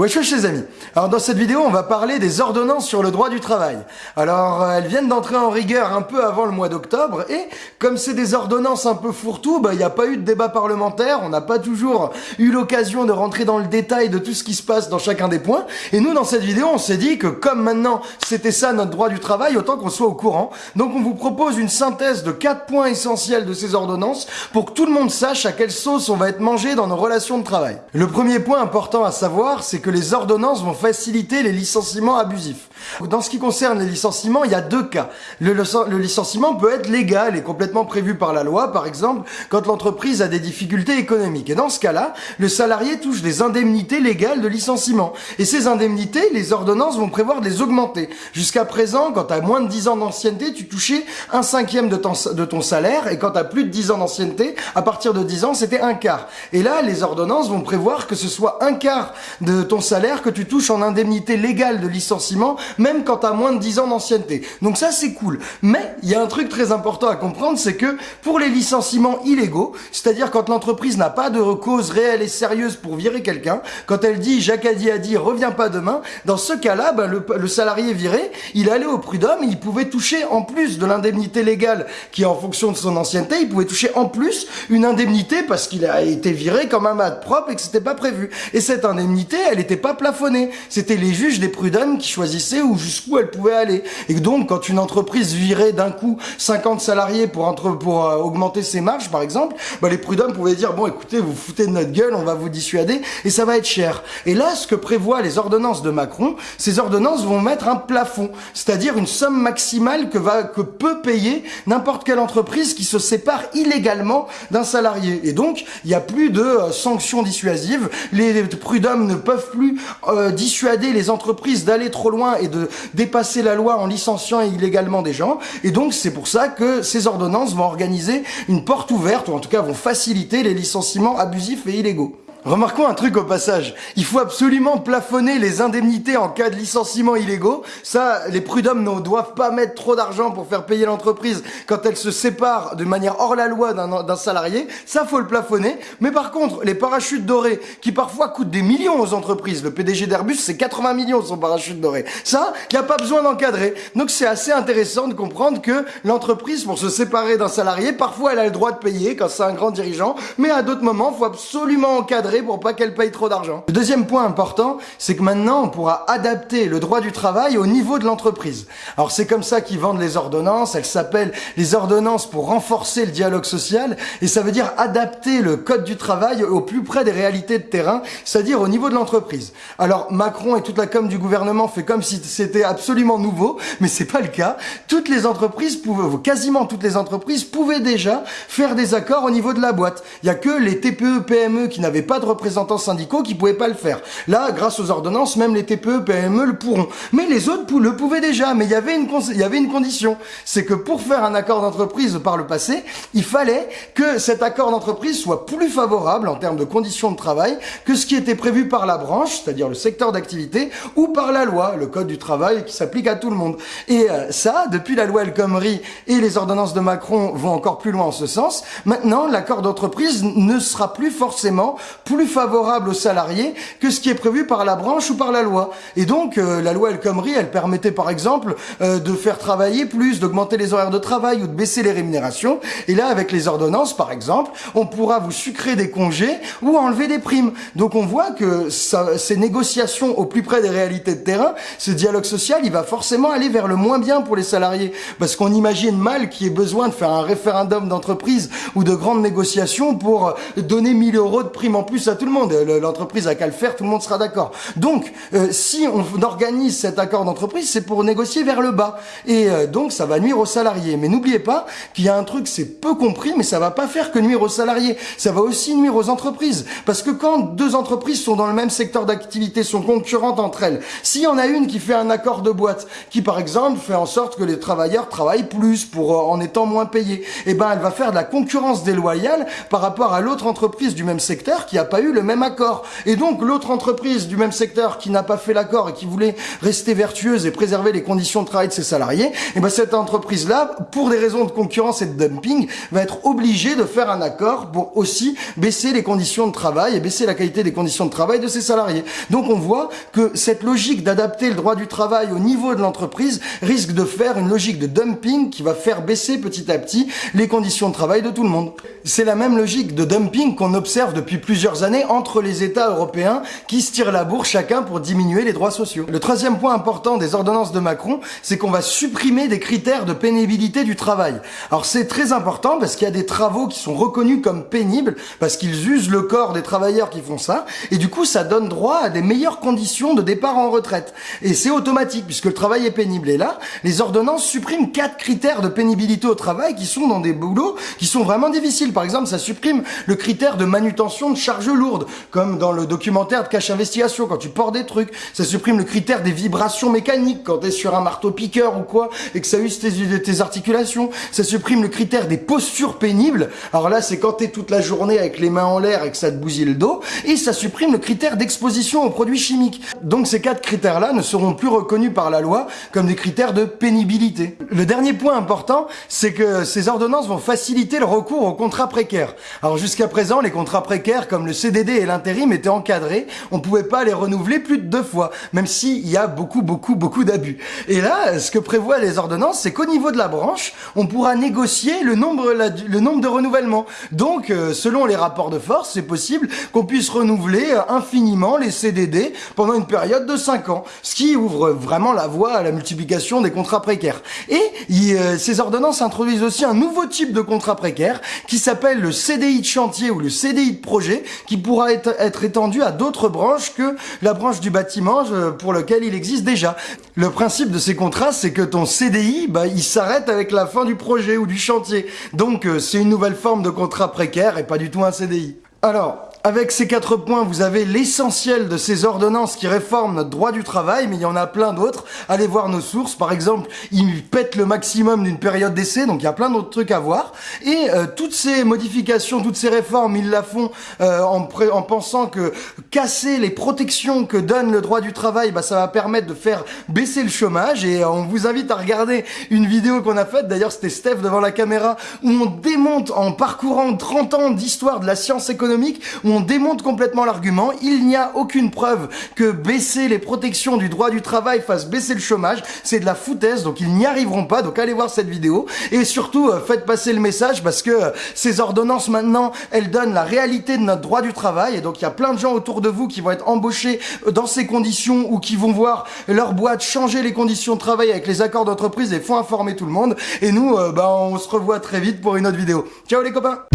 Wesh wesh les amis Alors dans cette vidéo on va parler des ordonnances sur le droit du travail. Alors euh, elles viennent d'entrer en rigueur un peu avant le mois d'octobre et comme c'est des ordonnances un peu fourre-tout, bah il n'y a pas eu de débat parlementaire, on n'a pas toujours eu l'occasion de rentrer dans le détail de tout ce qui se passe dans chacun des points. Et nous dans cette vidéo on s'est dit que comme maintenant c'était ça notre droit du travail, autant qu'on soit au courant. Donc on vous propose une synthèse de quatre points essentiels de ces ordonnances pour que tout le monde sache à quelle sauce on va être mangé dans nos relations de travail. Le premier point important à savoir c'est que les ordonnances vont faciliter les licenciements abusifs. Dans ce qui concerne les licenciements, il y a deux cas. Le, licenciement peut être légal et complètement prévu par la loi, par exemple, quand l'entreprise a des difficultés économiques. Et dans ce cas-là, le salarié touche des indemnités légales de licenciement. Et ces indemnités, les ordonnances vont prévoir de les augmenter. Jusqu'à présent, quand tu as moins de 10 ans d'ancienneté, tu touchais un cinquième de ton, de ton salaire, et quand tu as plus de 10 ans d'ancienneté, à partir de 10 ans, c'était un quart. Et là, les ordonnances vont prévoir que ce soit un quart de ton salaire que tu touches en indemnité légale de licenciement, même quand tu as moins de 10 ans d'ancienneté. Donc ça, c'est cool. Mais il y a un truc très important à comprendre, c'est que pour les licenciements illégaux, c'est-à-dire quand l'entreprise n'a pas de cause réelle et sérieuse pour virer quelqu'un, quand elle dit Jacques a dit reviens pas demain, dans ce cas-là, ben, le, salarié viré, il allait au prud'homme, il pouvait toucher en plus de l'indemnité légale qui est en fonction de son ancienneté, il pouvait toucher en plus une indemnité parce qu'il a été viré comme un mat propre et que c'était pas prévu. Et cette indemnité, elle était pas plafonnée. C'était les juges des prud'hommes qui choisissaient où jusqu'où elle pouvait aller. Et donc, quand une entreprise virait d'un coup 50 salariés pour entre, pour euh, augmenter ses marges, par exemple, bah, les prud'hommes pouvaient dire bon, écoutez, vous foutez de notre gueule, on va vous dissuader et ça va être cher. Et là, ce que prévoient les ordonnances de Macron, ces ordonnances vont mettre un plafond, c'est-à-dire une somme maximale que va que peut payer n'importe quelle entreprise qui se sépare illégalement d'un salarié. Et donc, il n'y a plus de euh, sanctions dissuasives. Les prud'hommes ne peuvent plus euh, dissuader les entreprises d'aller trop loin et de dépasser la loi en licenciant illégalement des gens. Et donc c'est pour ça que ces ordonnances vont organiser une porte ouverte, ou en tout cas vont faciliter les licenciements abusifs et illégaux. Remarquons un truc au passage. Il faut absolument plafonner les indemnités en cas de licenciement illégaux. Ça, les prud'hommes ne doivent pas mettre trop d'argent pour faire payer l'entreprise quand elle se sépare de manière hors la loi d'un salarié. Ça, faut le plafonner. Mais par contre, les parachutes dorés, qui parfois coûtent des millions aux entreprises. Le PDG d'Airbus, c'est 80 millions son parachute doré. Ça, il n'y a pas besoin d'encadrer. Donc c'est assez intéressant de comprendre que l'entreprise, pour se séparer d'un salarié, parfois elle a le droit de payer quand c'est un grand dirigeant. Mais à d'autres moments, faut absolument encadrer pour pas qu'elle paye trop d'argent. Le deuxième point important, c'est que maintenant on pourra adapter le droit du travail au niveau de l'entreprise. Alors c'est comme ça qu'ils vendent les ordonnances, elles s'appellent les ordonnances pour renforcer le dialogue social et ça veut dire adapter le code du travail au plus près des réalités de terrain, c'est-à-dire au niveau de l'entreprise. Alors Macron et toute la com du gouvernement fait comme si c'était absolument nouveau, mais c'est pas le cas. Toutes les entreprises pouvaient, quasiment toutes les entreprises pouvaient déjà faire des accords au niveau de la boîte. Il y a que les TPE, PME qui n'avaient pas de représentants syndicaux qui pouvaient pas le faire. Là, grâce aux ordonnances, même les TPE, PME le pourront. Mais les autres le pouvaient déjà. Mais il y avait une, y avait une condition. C'est que pour faire un accord d'entreprise par le passé, il fallait que cet accord d'entreprise soit plus favorable en termes de conditions de travail que ce qui était prévu par la branche, c'est-à-dire le secteur d'activité, ou par la loi, le code du travail qui s'applique à tout le monde. Et euh, ça, depuis la loi El Khomri et les ordonnances de Macron vont encore plus loin en ce sens. Maintenant, l'accord d'entreprise ne sera plus forcément plus favorable aux salariés que ce qui est prévu par la branche ou par la loi. Et donc, euh, la loi El Khomri, elle permettait par exemple euh, de faire travailler plus, d'augmenter les horaires de travail ou de baisser les rémunérations. Et là, avec les ordonnances, par exemple, on pourra vous sucrer des congés ou enlever des primes. Donc on voit que ça, ces négociations au plus près des réalités de terrain, ce dialogue social, il va forcément aller vers le moins bien pour les salariés. Parce qu'on imagine mal qu'il y ait besoin de faire un référendum d'entreprise ou de grandes négociations pour donner 1000 euros de primes en plus à tout le monde. L'entreprise a qu'à le faire, tout le monde sera d'accord. Donc, euh, si on organise cet accord d'entreprise, c'est pour négocier vers le bas. Et euh, donc, ça va nuire aux salariés. Mais n'oubliez pas qu'il y a un truc, c'est peu compris, mais ça va pas faire que nuire aux salariés. Ça va aussi nuire aux entreprises. Parce que quand deux entreprises sont dans le même secteur d'activité, sont concurrentes entre elles, s'il y en a une qui fait un accord de boîte, qui par exemple fait en sorte que les travailleurs travaillent plus pour euh, en étant moins payés, eh ben elle va faire de la concurrence déloyale par rapport à l'autre entreprise du même secteur qui a pas eu le même accord. Et donc l'autre entreprise du même secteur qui n'a pas fait l'accord et qui voulait rester vertueuse et préserver les conditions de travail de ses salariés, et eh ben cette entreprise-là, pour des raisons de concurrence et de dumping, va être obligée de faire un accord pour aussi baisser les conditions de travail et baisser la qualité des conditions de travail de ses salariés. Donc on voit que cette logique d'adapter le droit du travail au niveau de l'entreprise risque de faire une logique de dumping qui va faire baisser petit à petit les conditions de travail de tout le monde. C'est la même logique de dumping qu'on observe depuis plusieurs années entre les États européens qui se tirent la bourre chacun pour diminuer les droits sociaux. Le troisième point important des ordonnances de Macron, c'est qu'on va supprimer des critères de pénibilité du travail. Alors c'est très important parce qu'il y a des travaux qui sont reconnus comme pénibles parce qu'ils usent le corps des travailleurs qui font ça et du coup ça donne droit à des meilleures conditions de départ en retraite. Et c'est automatique puisque le travail est pénible. Et là, les ordonnances suppriment quatre critères de pénibilité au travail qui sont dans des boulots qui sont vraiment difficiles. Par exemple, ça supprime le critère de manutention de lourdes, comme dans le documentaire de Cache Investigation, quand tu portes des trucs. Ça supprime le critère des vibrations mécaniques, quand tu es sur un marteau-piqueur ou quoi, et que ça use tes, tes articulations. Ça supprime le critère des postures pénibles. Alors là, c'est quand tu es toute la journée avec les mains en l'air et que ça te bousille le dos. Et ça supprime le critère d'exposition aux produits chimiques. Donc ces quatre critères-là ne seront plus reconnus par la loi comme des critères de pénibilité. Le dernier point important, c'est que ces ordonnances vont faciliter le recours aux contrats précaires. Alors jusqu'à présent, les contrats précaires comme le CDD et l'intérim étaient encadrés. On pouvait pas les renouveler plus de deux fois, même s'il y a beaucoup, beaucoup, beaucoup d'abus. Et là, ce que prévoient les ordonnances, c'est qu'au niveau de la branche, on pourra négocier le nombre, le nombre de renouvellements. Donc, euh, selon les rapports de force, c'est possible qu'on puisse renouveler euh, infiniment les CDD pendant une période de 5 ans, ce qui ouvre vraiment la voie à la multiplication des contrats précaires. Et euh, ces ordonnances introduisent aussi un nouveau type de contrat précaire qui s'appelle le CDI de chantier ou le CDI de projet, qui pourra être, étendu à d'autres branches que la branche du bâtiment pour lequel il existe déjà. Le principe de ces contrats, c'est que ton CDI, bah, il s'arrête avec la fin du projet ou du chantier. Donc, euh, c'est une nouvelle forme de contrat précaire et pas du tout un CDI. Alors, avec ces quatre points, vous avez l'essentiel de ces ordonnances qui réforment notre droit du travail, mais il y en a plein d'autres. Allez voir nos sources. Par exemple, ils pètent le maximum d'une période d'essai, donc il y a plein d'autres trucs à voir. Et euh, toutes ces modifications, toutes ces réformes, ils la font euh, en, en, pensant que casser les protections que donne le droit du travail, bah, ça va permettre de faire baisser le chômage. Et euh, on vous invite à regarder une vidéo qu'on a faite, d'ailleurs c'était Steph devant la caméra, où on démonte en parcourant 30 ans d'histoire de la science économique, on démonte complètement l'argument. Il n'y a aucune preuve que baisser les protections du droit du travail fasse baisser le chômage. C'est de la foutaise, donc ils n'y arriveront pas. Donc allez voir cette vidéo. Et surtout, euh, faites passer le message parce que euh, ces ordonnances maintenant, elles donnent la réalité de notre droit du travail. Et donc il y a plein de gens autour de vous qui vont être embauchés euh, dans ces conditions ou qui vont voir leur boîte changer les conditions de travail avec les accords d'entreprise et font informer tout le monde. Et nous, bah, on se revoit très vite pour une autre vidéo. Ciao les copains